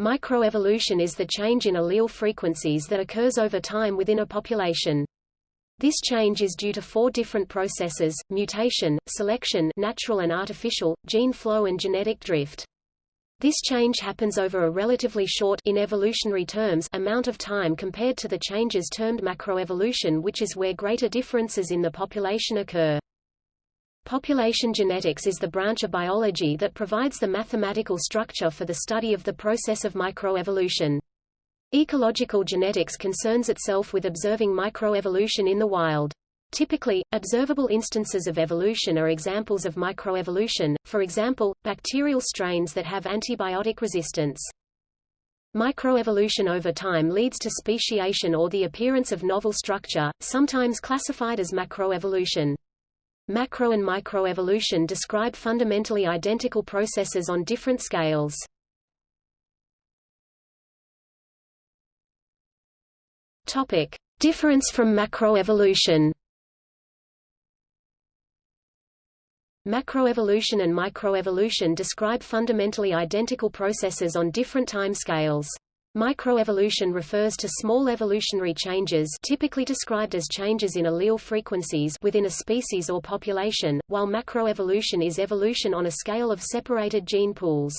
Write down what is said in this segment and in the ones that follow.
Microevolution is the change in allele frequencies that occurs over time within a population. This change is due to four different processes, mutation, selection natural and artificial, gene flow and genetic drift. This change happens over a relatively short in evolutionary terms amount of time compared to the changes termed macroevolution which is where greater differences in the population occur. Population genetics is the branch of biology that provides the mathematical structure for the study of the process of microevolution. Ecological genetics concerns itself with observing microevolution in the wild. Typically, observable instances of evolution are examples of microevolution, for example, bacterial strains that have antibiotic resistance. Microevolution over time leads to speciation or the appearance of novel structure, sometimes classified as macroevolution. Macro and microevolution describe fundamentally identical processes on different scales. Topic: Difference from macroevolution. Macroevolution and microevolution describe fundamentally identical processes on different time scales. Microevolution refers to small evolutionary changes typically described as changes in allele frequencies within a species or population, while macroevolution is evolution on a scale of separated gene pools.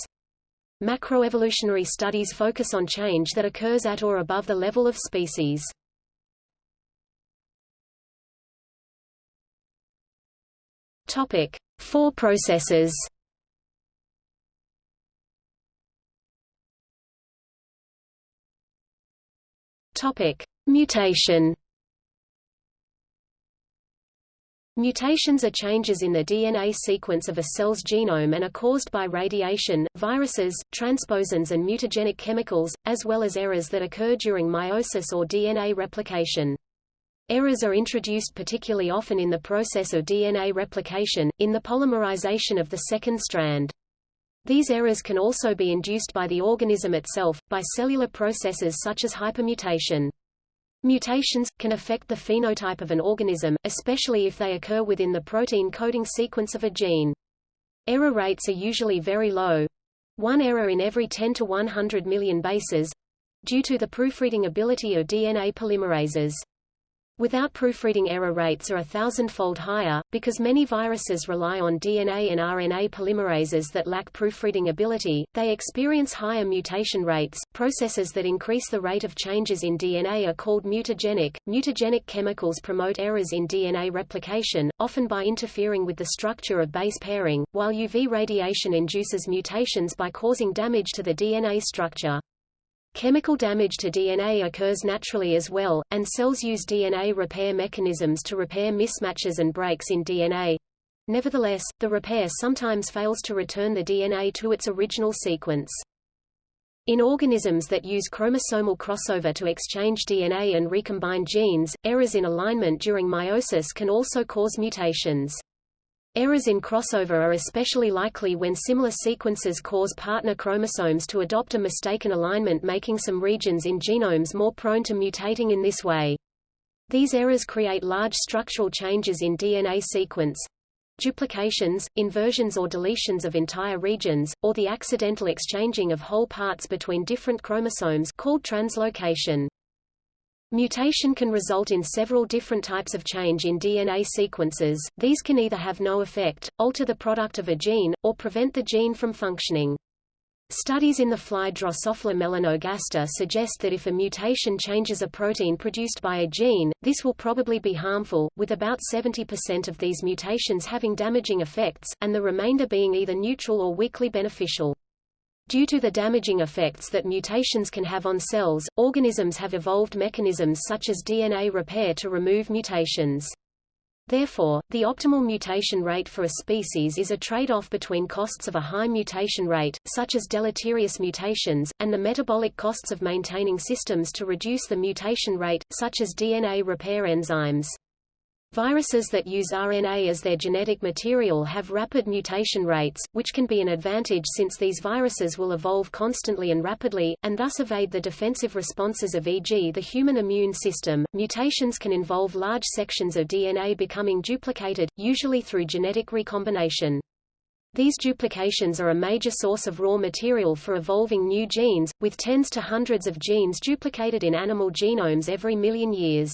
Macroevolutionary studies focus on change that occurs at or above the level of species. Topic: Four processes. Topic: Mutation. Mutations are changes in the DNA sequence of a cell's genome and are caused by radiation, viruses, transposons and mutagenic chemicals, as well as errors that occur during meiosis or DNA replication. Errors are introduced particularly often in the process of DNA replication, in the polymerization of the second strand. These errors can also be induced by the organism itself, by cellular processes such as hypermutation. Mutations, can affect the phenotype of an organism, especially if they occur within the protein coding sequence of a gene. Error rates are usually very low. One error in every 10 to 100 million bases, due to the proofreading ability of DNA polymerases. Without proofreading error rates are a thousandfold higher, because many viruses rely on DNA and RNA polymerases that lack proofreading ability, they experience higher mutation rates. Processes that increase the rate of changes in DNA are called mutagenic. Mutagenic chemicals promote errors in DNA replication, often by interfering with the structure of base pairing, while UV radiation induces mutations by causing damage to the DNA structure. Chemical damage to DNA occurs naturally as well, and cells use DNA repair mechanisms to repair mismatches and breaks in DNA. Nevertheless, the repair sometimes fails to return the DNA to its original sequence. In organisms that use chromosomal crossover to exchange DNA and recombine genes, errors in alignment during meiosis can also cause mutations. Errors in crossover are especially likely when similar sequences cause partner chromosomes to adopt a mistaken alignment making some regions in genomes more prone to mutating in this way. These errors create large structural changes in DNA sequence, duplications, inversions or deletions of entire regions, or the accidental exchanging of whole parts between different chromosomes called translocation. Mutation can result in several different types of change in DNA sequences, these can either have no effect, alter the product of a gene, or prevent the gene from functioning. Studies in the fly Drosophila melanogaster suggest that if a mutation changes a protein produced by a gene, this will probably be harmful, with about 70% of these mutations having damaging effects, and the remainder being either neutral or weakly beneficial. Due to the damaging effects that mutations can have on cells, organisms have evolved mechanisms such as DNA repair to remove mutations. Therefore, the optimal mutation rate for a species is a trade-off between costs of a high mutation rate, such as deleterious mutations, and the metabolic costs of maintaining systems to reduce the mutation rate, such as DNA repair enzymes. Viruses that use RNA as their genetic material have rapid mutation rates, which can be an advantage since these viruses will evolve constantly and rapidly, and thus evade the defensive responses of e.g. the human immune system. Mutations can involve large sections of DNA becoming duplicated, usually through genetic recombination. These duplications are a major source of raw material for evolving new genes, with tens to hundreds of genes duplicated in animal genomes every million years.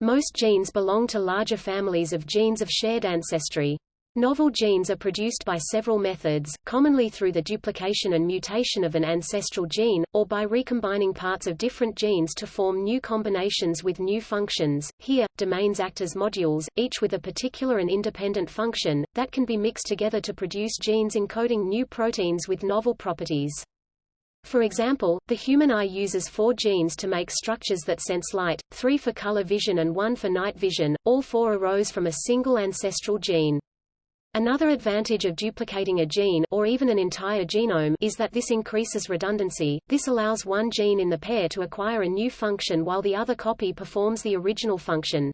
Most genes belong to larger families of genes of shared ancestry. Novel genes are produced by several methods, commonly through the duplication and mutation of an ancestral gene, or by recombining parts of different genes to form new combinations with new functions. Here, domains act as modules, each with a particular and independent function, that can be mixed together to produce genes encoding new proteins with novel properties. For example, the human eye uses four genes to make structures that sense light, three for color vision and one for night vision, all four arose from a single ancestral gene. Another advantage of duplicating a gene or even an entire genome is that this increases redundancy. This allows one gene in the pair to acquire a new function while the other copy performs the original function.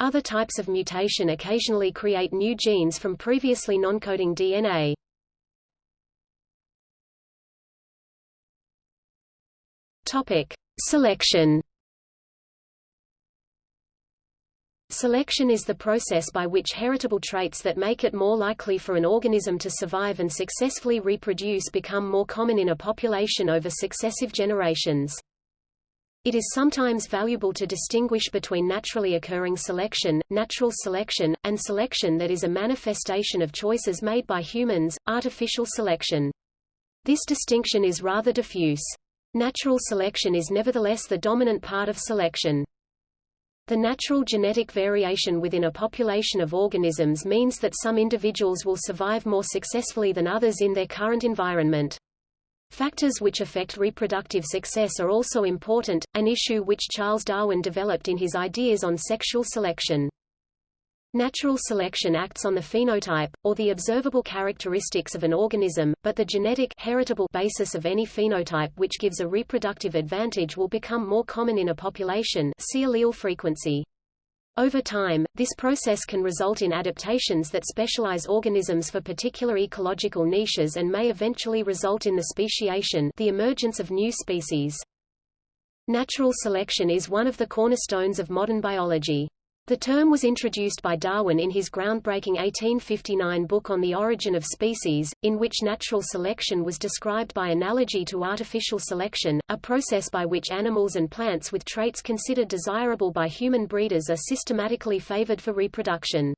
Other types of mutation occasionally create new genes from previously non-coding DNA. Topic: Selection. Selection is the process by which heritable traits that make it more likely for an organism to survive and successfully reproduce become more common in a population over successive generations. It is sometimes valuable to distinguish between naturally occurring selection, natural selection, and selection that is a manifestation of choices made by humans, artificial selection. This distinction is rather diffuse. Natural selection is nevertheless the dominant part of selection. The natural genetic variation within a population of organisms means that some individuals will survive more successfully than others in their current environment. Factors which affect reproductive success are also important, an issue which Charles Darwin developed in his ideas on sexual selection. Natural selection acts on the phenotype, or the observable characteristics of an organism, but the genetic heritable basis of any phenotype which gives a reproductive advantage will become more common in a population see allele frequency. Over time, this process can result in adaptations that specialize organisms for particular ecological niches and may eventually result in the speciation the emergence of new species. Natural selection is one of the cornerstones of modern biology. The term was introduced by Darwin in his groundbreaking 1859 book On the Origin of Species, in which natural selection was described by analogy to artificial selection, a process by which animals and plants with traits considered desirable by human breeders are systematically favored for reproduction.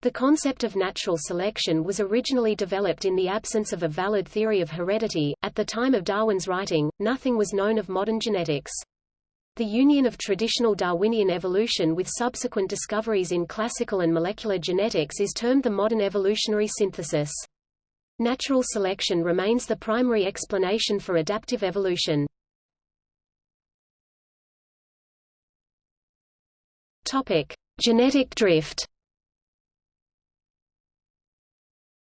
The concept of natural selection was originally developed in the absence of a valid theory of heredity. At the time of Darwin's writing, nothing was known of modern genetics. The union of traditional Darwinian evolution with subsequent discoveries in classical and molecular genetics is termed the modern evolutionary synthesis. Natural selection remains the primary explanation for adaptive evolution. Topic: Genetic drift.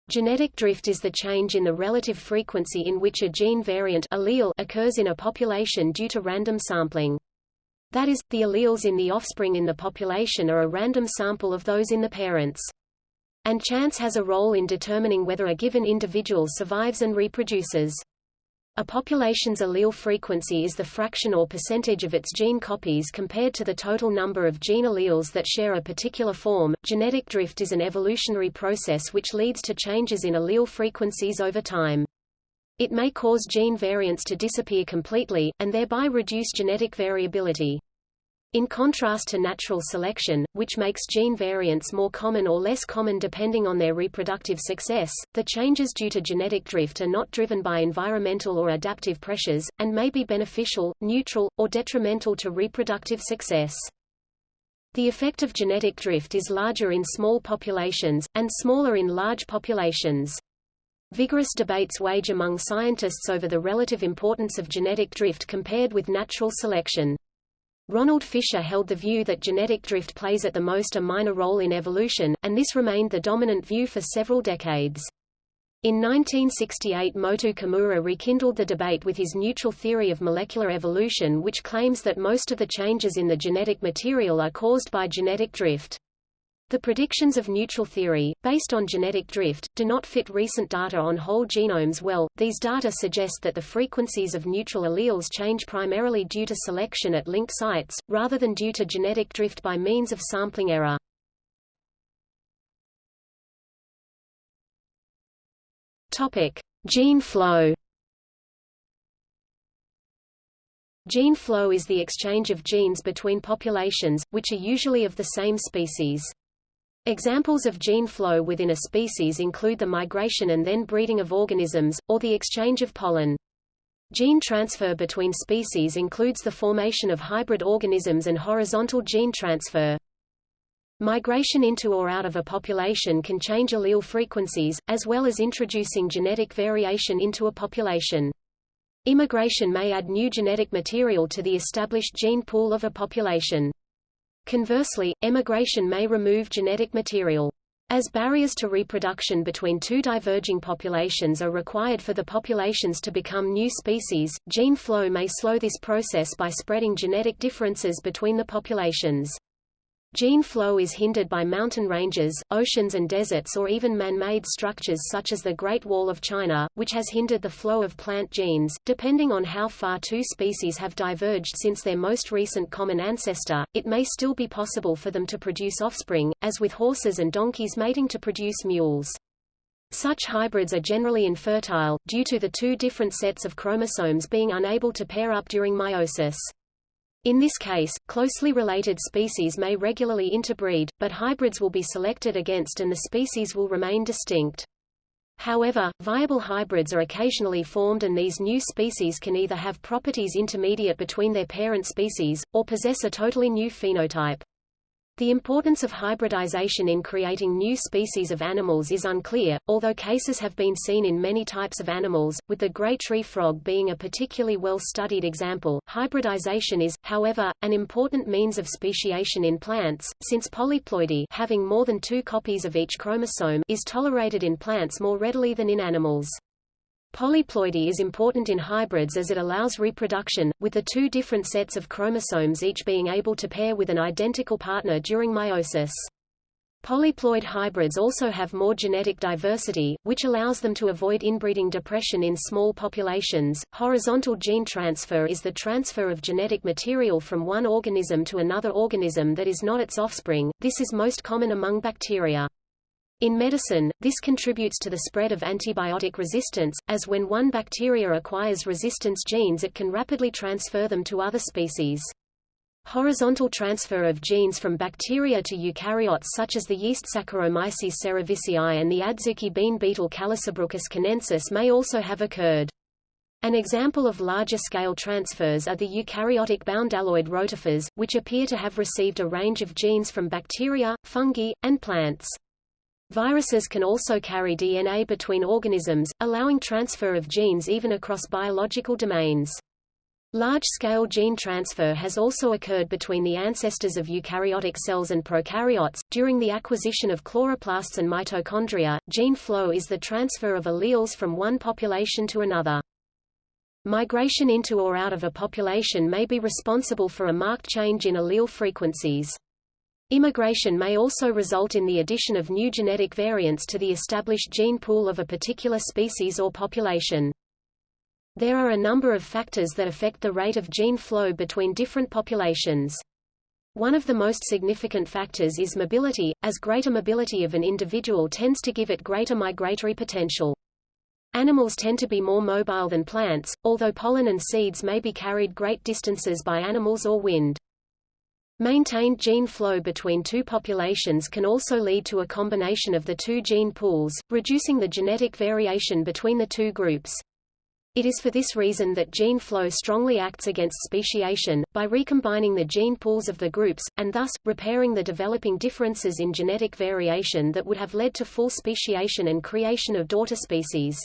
Genetic drift is the change in the relative frequency in which a gene variant allele occurs in a population due to random sampling. That is, the alleles in the offspring in the population are a random sample of those in the parents. And chance has a role in determining whether a given individual survives and reproduces. A population's allele frequency is the fraction or percentage of its gene copies compared to the total number of gene alleles that share a particular form. Genetic drift is an evolutionary process which leads to changes in allele frequencies over time. It may cause gene variants to disappear completely, and thereby reduce genetic variability. In contrast to natural selection, which makes gene variants more common or less common depending on their reproductive success, the changes due to genetic drift are not driven by environmental or adaptive pressures, and may be beneficial, neutral, or detrimental to reproductive success. The effect of genetic drift is larger in small populations, and smaller in large populations. Vigorous debates wage among scientists over the relative importance of genetic drift compared with natural selection. Ronald Fisher held the view that genetic drift plays at the most a minor role in evolution, and this remained the dominant view for several decades. In 1968 Motoo Kimura rekindled the debate with his neutral theory of molecular evolution which claims that most of the changes in the genetic material are caused by genetic drift. The predictions of neutral theory, based on genetic drift, do not fit recent data on whole genomes well. These data suggest that the frequencies of neutral alleles change primarily due to selection at linked sites, rather than due to genetic drift by means of sampling error. Topic: Gene flow. Gene flow is the exchange of genes between populations, which are usually of the same species. Examples of gene flow within a species include the migration and then breeding of organisms, or the exchange of pollen. Gene transfer between species includes the formation of hybrid organisms and horizontal gene transfer. Migration into or out of a population can change allele frequencies, as well as introducing genetic variation into a population. Immigration may add new genetic material to the established gene pool of a population. Conversely, emigration may remove genetic material. As barriers to reproduction between two diverging populations are required for the populations to become new species, gene flow may slow this process by spreading genetic differences between the populations. Gene flow is hindered by mountain ranges, oceans and deserts or even man-made structures such as the Great Wall of China, which has hindered the flow of plant genes. Depending on how far two species have diverged since their most recent common ancestor, it may still be possible for them to produce offspring, as with horses and donkeys mating to produce mules. Such hybrids are generally infertile, due to the two different sets of chromosomes being unable to pair up during meiosis. In this case, closely related species may regularly interbreed, but hybrids will be selected against and the species will remain distinct. However, viable hybrids are occasionally formed and these new species can either have properties intermediate between their parent species, or possess a totally new phenotype. The importance of hybridization in creating new species of animals is unclear, although cases have been seen in many types of animals, with the gray tree frog being a particularly well-studied example. Hybridization is, however, an important means of speciation in plants, since polyploidy having more than two copies of each chromosome is tolerated in plants more readily than in animals. Polyploidy is important in hybrids as it allows reproduction, with the two different sets of chromosomes each being able to pair with an identical partner during meiosis. Polyploid hybrids also have more genetic diversity, which allows them to avoid inbreeding depression in small populations. Horizontal gene transfer is the transfer of genetic material from one organism to another organism that is not its offspring. This is most common among bacteria. In medicine, this contributes to the spread of antibiotic resistance, as when one bacteria acquires resistance genes it can rapidly transfer them to other species. Horizontal transfer of genes from bacteria to eukaryotes such as the yeast Saccharomyces cerevisiae and the adzuki bean beetle Callosobruchus chinensis may also have occurred. An example of larger-scale transfers are the eukaryotic bdelloid rotifers, which appear to have received a range of genes from bacteria, fungi, and plants. Viruses can also carry DNA between organisms, allowing transfer of genes even across biological domains. Large-scale gene transfer has also occurred between the ancestors of eukaryotic cells and prokaryotes. During the acquisition of chloroplasts and mitochondria, gene flow is the transfer of alleles from one population to another. Migration into or out of a population may be responsible for a marked change in allele frequencies. Immigration may also result in the addition of new genetic variants to the established gene pool of a particular species or population. There are a number of factors that affect the rate of gene flow between different populations. One of the most significant factors is mobility, as greater mobility of an individual tends to give it greater migratory potential. Animals tend to be more mobile than plants, although pollen and seeds may be carried great distances by animals or wind. Maintained gene flow between two populations can also lead to a combination of the two gene pools, reducing the genetic variation between the two groups. It is for this reason that gene flow strongly acts against speciation, by recombining the gene pools of the groups, and thus, repairing the developing differences in genetic variation that would have led to full speciation and creation of daughter species.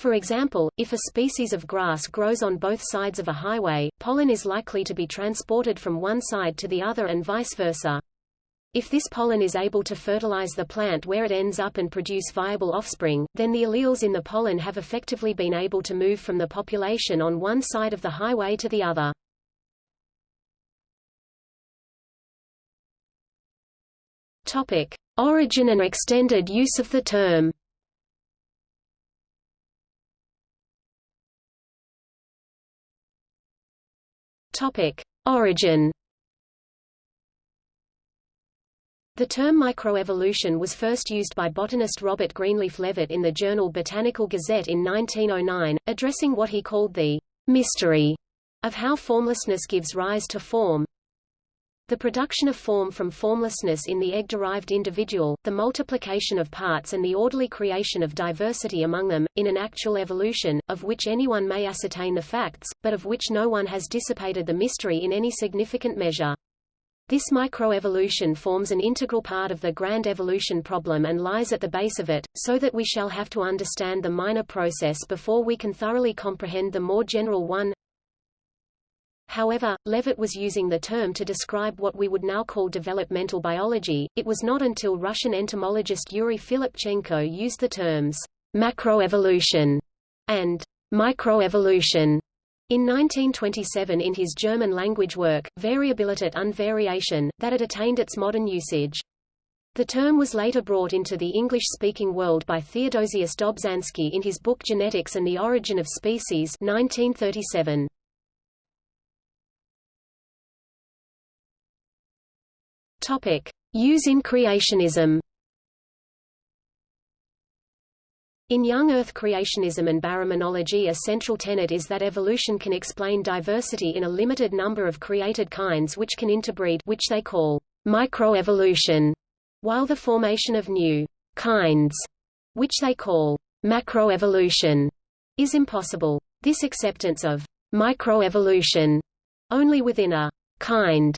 For example, if a species of grass grows on both sides of a highway, pollen is likely to be transported from one side to the other and vice versa. If this pollen is able to fertilize the plant where it ends up and produce viable offspring, then the alleles in the pollen have effectively been able to move from the population on one side of the highway to the other. Topic: Origin and extended use of the term. Topic: Origin. The term microevolution was first used by botanist Robert Greenleaf Leavitt in the journal Botanical Gazette in 1909, addressing what he called the mystery of how formlessness gives rise to form. The production of form from formlessness in the egg-derived individual, the multiplication of parts and the orderly creation of diversity among them, in an actual evolution, of which anyone may ascertain the facts, but of which no one has dissipated the mystery in any significant measure. This microevolution forms an integral part of the grand evolution problem and lies at the base of it, so that we shall have to understand the minor process before we can thoroughly comprehend the more general one. However, Leavitt was using the term to describe what we would now call developmental biology. It was not until Russian entomologist Yuri Filipchenko used the terms macroevolution and microevolution in 1927 in his German-language work, Variabilität und Variation, that it attained its modern usage. The term was later brought into the English-speaking world by Theodosius Dobzhansky in his book Genetics and the Origin of Species 1937. Topic. Use in creationism In young Earth creationism and baraminology a central tenet is that evolution can explain diversity in a limited number of created kinds which can interbreed which they call microevolution, while the formation of new kinds, which they call macroevolution, is impossible. This acceptance of microevolution only within a kind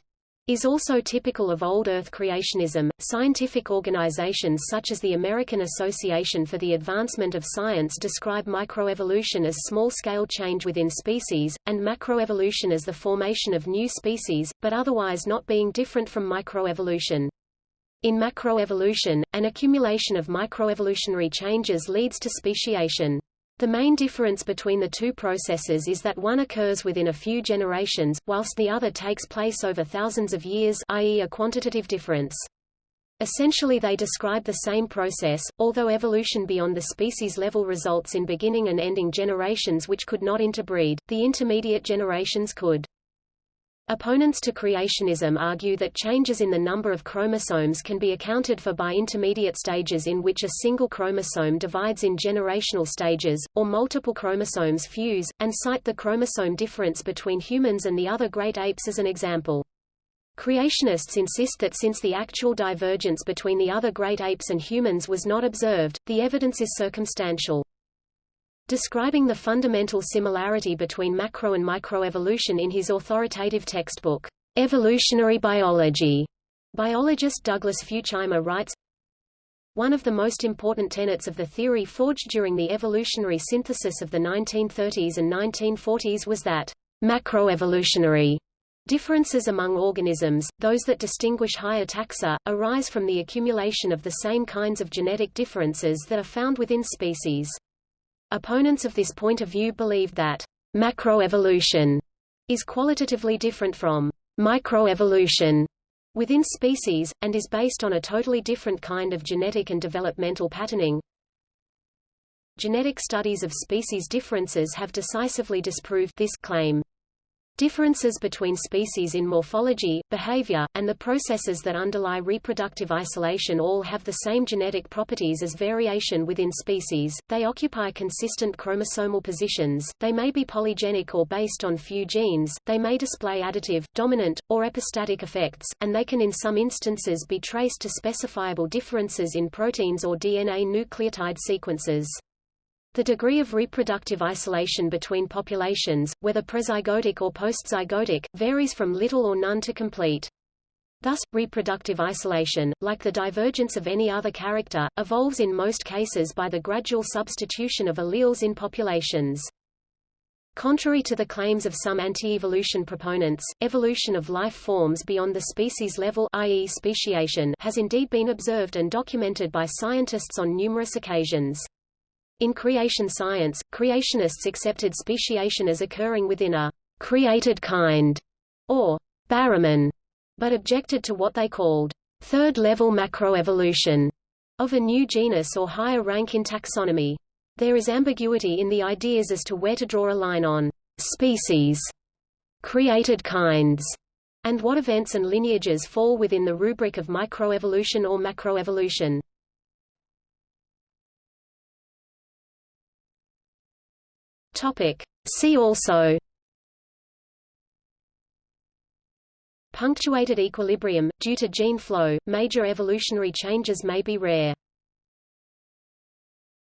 is also typical of old Earth creationism. Scientific organizations such as the American Association for the Advancement of Science describe microevolution as small-scale change within species, and macroevolution as the formation of new species, but otherwise not being different from microevolution. In macroevolution, an accumulation of microevolutionary changes leads to speciation. The main difference between the two processes is that one occurs within a few generations, whilst the other takes place over thousands of years i.e. a quantitative difference. Essentially they describe the same process, although evolution beyond the species level results in beginning and ending generations which could not interbreed, the intermediate generations could. Opponents to creationism argue that changes in the number of chromosomes can be accounted for by intermediate stages in which a single chromosome divides in generational stages, or multiple chromosomes fuse, and cite the chromosome difference between humans and the other great apes as an example. Creationists insist that since the actual divergence between the other great apes and humans was not observed, the evidence is circumstantial. Describing the fundamental similarity between macro and microevolution in his authoritative textbook, Evolutionary Biology, biologist Douglas Futuyma writes, one of the most important tenets of the theory forged during the evolutionary synthesis of the 1930s and 1940s was that macroevolutionary differences among organisms, those that distinguish higher taxa, arise from the accumulation of the same kinds of genetic differences that are found within species. Opponents of this point of view believed that macroevolution is qualitatively different from microevolution within species, and is based on a totally different kind of genetic and developmental patterning. Genetic studies of species differences have decisively disproved this claim. Differences between species in morphology, behavior, and the processes that underlie reproductive isolation all have the same genetic properties as variation within species, they occupy consistent chromosomal positions, they may be polygenic or based on few genes, they may display additive, dominant, or epistatic effects, and they can in some instances be traced to specifiable differences in proteins or DNA nucleotide sequences. The degree of reproductive isolation between populations, whether prezygotic or postzygotic, varies from little or none to complete. Thus, reproductive isolation, like the divergence of any other character, evolves in most cases by the gradual substitution of alleles in populations. Contrary to the claims of some anti-evolution proponents, evolution of life forms beyond the species level i.e. speciation has indeed been observed and documented by scientists on numerous occasions. In creation science, creationists accepted speciation as occurring within a created kind, or baramin, but objected to what they called third-level macroevolution of a new genus or higher rank in taxonomy. There is ambiguity in the ideas as to where to draw a line on species, created kinds, And what events and lineages fall within the rubric of microevolution or macroevolution. Topic. See also Punctuated equilibrium – Due to gene flow, major evolutionary changes may be rare.